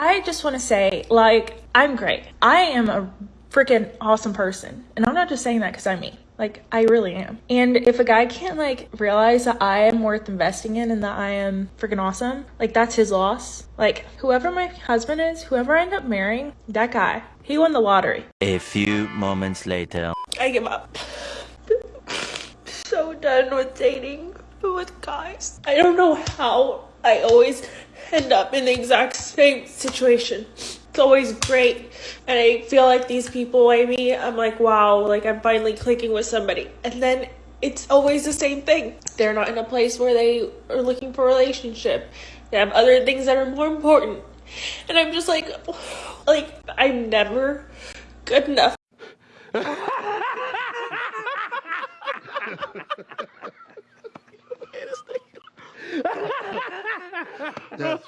I just want to say, like, I'm great. I am a freaking awesome person. And I'm not just saying that because I'm me. Like, I really am. And if a guy can't, like, realize that I am worth investing in and that I am freaking awesome, like, that's his loss. Like, whoever my husband is, whoever I end up marrying, that guy, he won the lottery. A few moments later. I give up. so done with dating with guys. I don't know how I always end up in the exact same situation. It's always great. And I feel like these people I meet, I'm like, wow, like I'm finally clicking with somebody. And then it's always the same thing. They're not in a place where they are looking for a relationship. They have other things that are more important. And I'm just like, like, I'm never good enough. Brilliant.